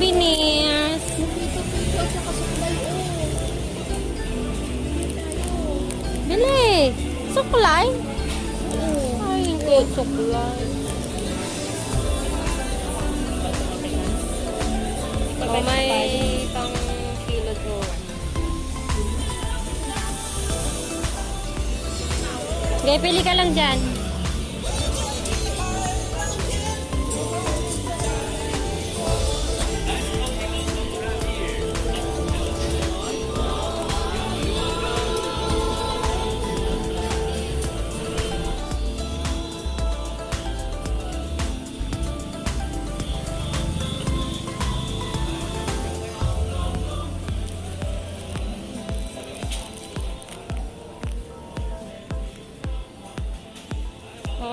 souvenirs. Bili. Suklay. Ay, hindi suklay. Oh, may pang kilo doon. Okay, pili ka lang dyan.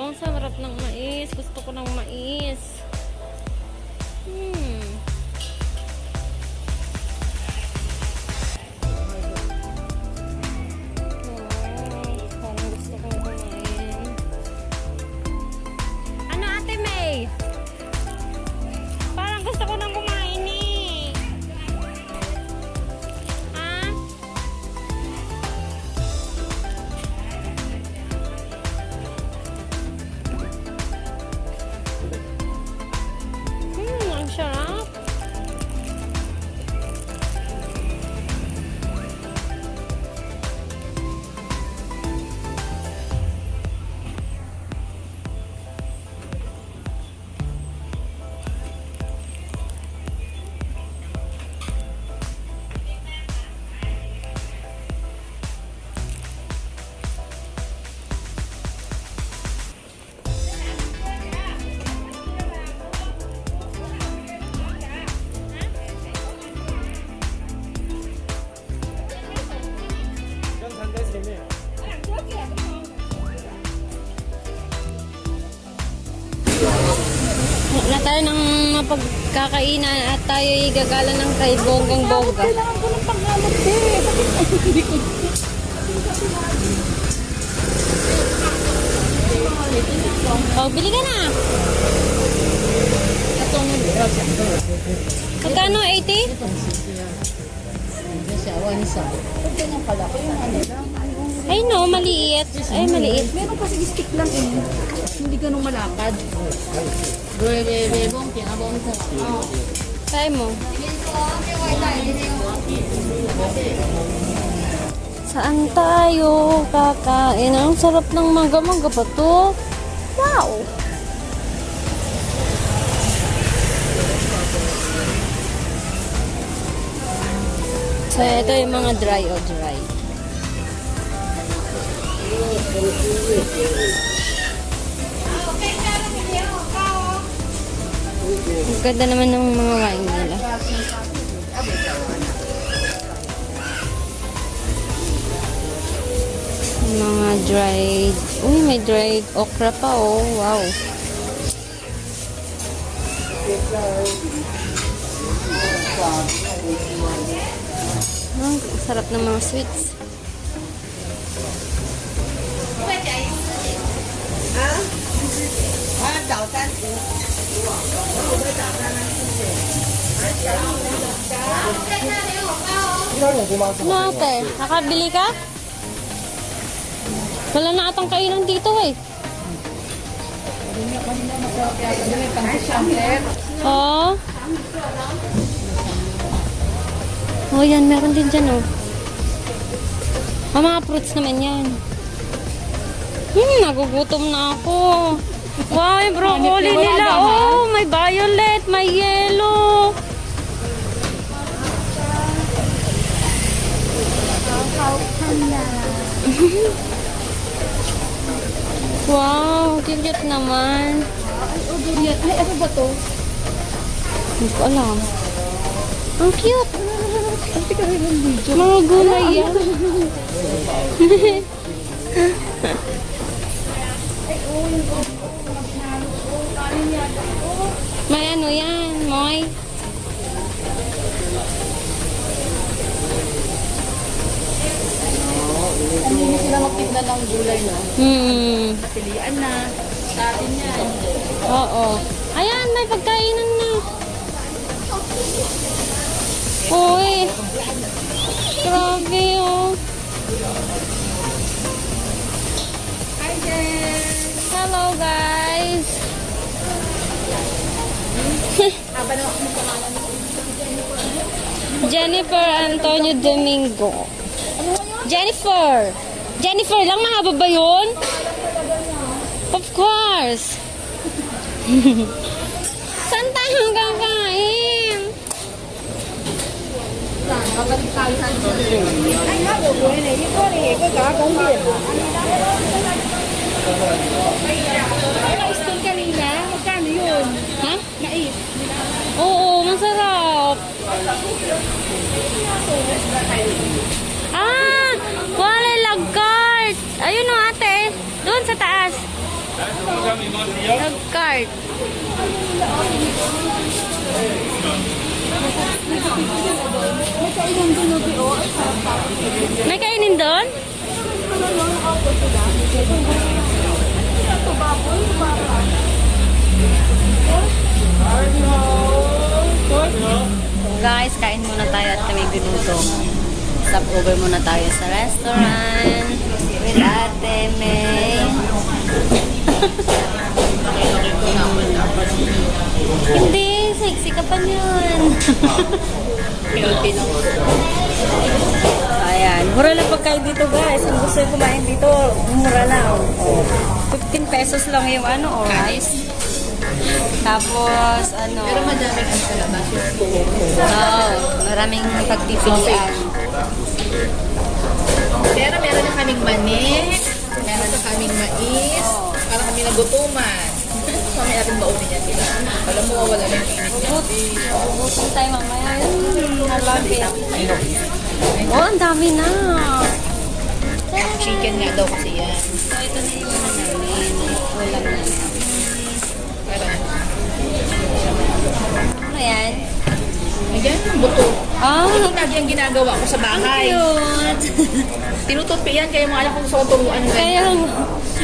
Ang sarap ng mais. Gusto ko ng mais. Hmm. Na tayo ng mapagkakainan at tayo gagala ng kay Bonggang Bongga. Kailangan ko ng pangalan, eh. Bakit hindi ko... Oh, bili ka na. Magkano? 80? Siya, wansa. Pag ganyan kalaki yung ano lang. Ay no, maliit. Ay, maliit. Meron kasi stick lang eh. Hindi ganun malapad. Bebe, bebong, pinabong ko. Try mo. Saan tayo kakain? Ang sarap ng mangga-mangga pa to. Wow! So, ito yung mga dry o dry. Ang ganda naman ng mga wine nila. Mga dried. Uy, may dried okra pa oh. Wow. Ang sarap ng mga sweets. Ano ate? Nakabili ka? Wala na atang kainan dito eh. Oo. Oh, yan. Meron din dyan, oh. Ah, mga fruits naman yan. Hmm, nagugutom na ako. Yung broccoli Wow, cute naman. Ay, oh, durian. Ay, ano ba to? Hindi ko alam. Ang cute. Tika rin ng video. Mga gulay yan. May ano yan, Moy? Hindi na sila magtinda ng gulay na. Hmm. Pilian na. Sa atin yan. Oo. Ayan, may pagkainan na. Uy! Grabe oh. Hi, Jen! Hello guys! Jennifer Antonio Domingo. Jennifer! Jennifer lang, mahaba ba yun? Of course! Saan tayo kakain? Eh. Eh. Na-stone kanina. Magkano yun? Ha? Mais. Oo, masarap. Ah! Wala lagkart! Ayun o ate. Doon sa taas. Lagkart. May kainin doon? Guys, kain muna tayo at kami ginutom. Stop over muna tayo sa restaurant with Ate May. Hindi, sexy ka pa niyan. Healthy lang. Ayan, mura lang pagkain dito guys. Kung gusto yung kumain dito, mura lang. Oh, 15 pesos lang yung ano, oh, rice. Tapos, ano, Pero madaming ang kalabas. oh, maraming pagpipilian. Pero meron na kaming mani, meron na kaming mais, para kami nagutuman. Kami natin baunin yan sila. Alam mo, wala na yung init niya. Ubusin tayo mamaya. Mm, nalapit. Oh, ang dami na. Chicken nga daw kasi yan. So, ito na yung ano namin. Ulam na. Meron. Ano yan? Ayan, ang buto. Ah, Ito lagi ang ginagawa ko sa bahay. cute. Tinutupi yan, kaya mga anak ko turuan ng Kaya, ganyan.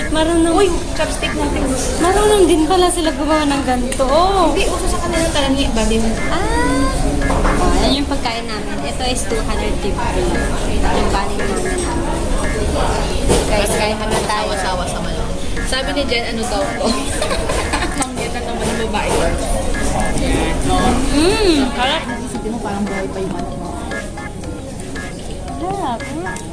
Marunong, Uy, chopstick natin. marunong din pala sila gumawa ng ganito. Oh. Hindi, uso sa kanila talangi. Bali mo. Ah! Oh, yan yung pagkain namin. Ito is 250. Yung kanin namin. Guys, kain naman tayo. Sawa-sawa sa malo. Sabi ni Jen, ano daw to? Manggit na naman ng babae. Mmm! Harap. Sabi mo parang buhay pa yung mani mo. Harap. Hmm,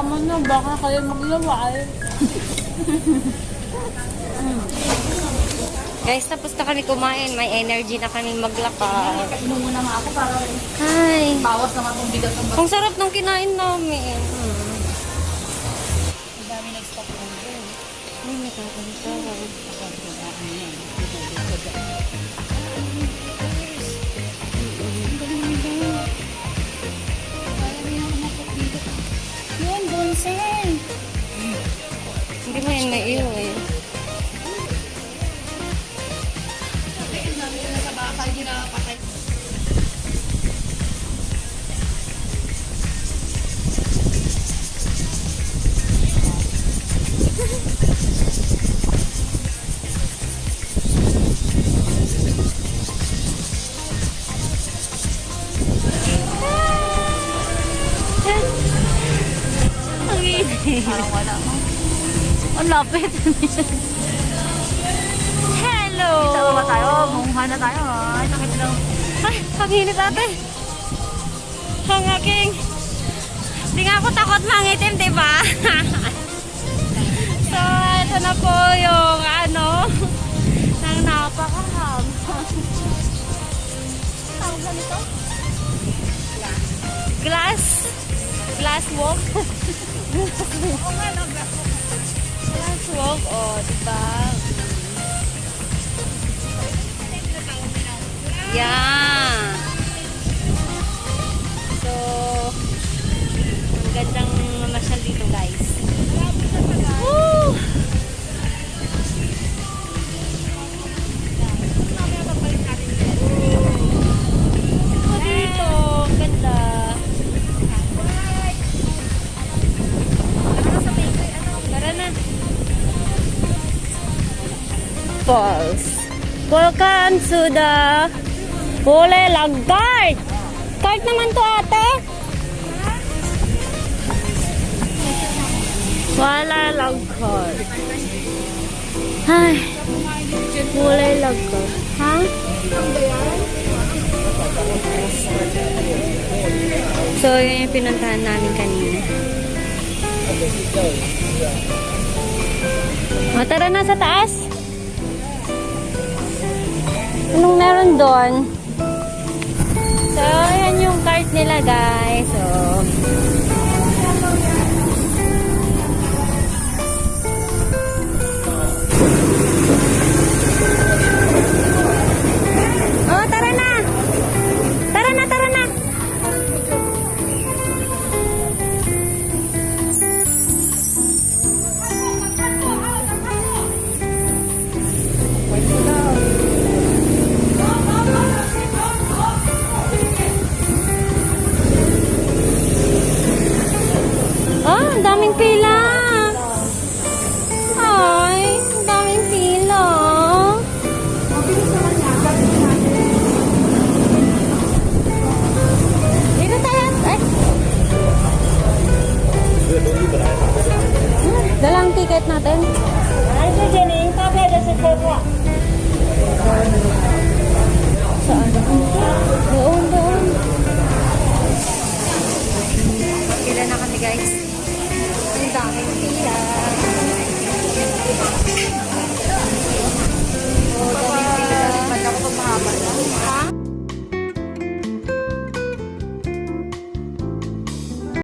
tama na. Baka kayo maglaway. Guys, tapos na kami kumain. May energy na kami maglakad. Inom muna nga ako para Hi! bawas naman kung bigat ang Ang sarap ng kinain namin. Mm. Ang dami nag-stop over. Ay, nakakanta. Yun, bonsai. Hindi mo yan maiyo lapit. Hello! Sama ba tayo? Mungha na tayo. Ay, sakit daw. Ay, ang init ate. Ang aking... Di nga ako takot mangitim, di ba? so, ito na po yung ano, ng napakaham. Tawag ba nito? Glass. Glass walk. Glass walk, oh, di? Yeah. Falls. Welcome to the Hule Lag Cart. Naman to ate. Wala Lag Cart. Ay. Hule Lag Cart. Ha? So, yun yung pinuntahan namin kanina. O, tara na sa taas. Anong meron doon? So, yan yung cart nila, guys. So, Dalang ticket natin.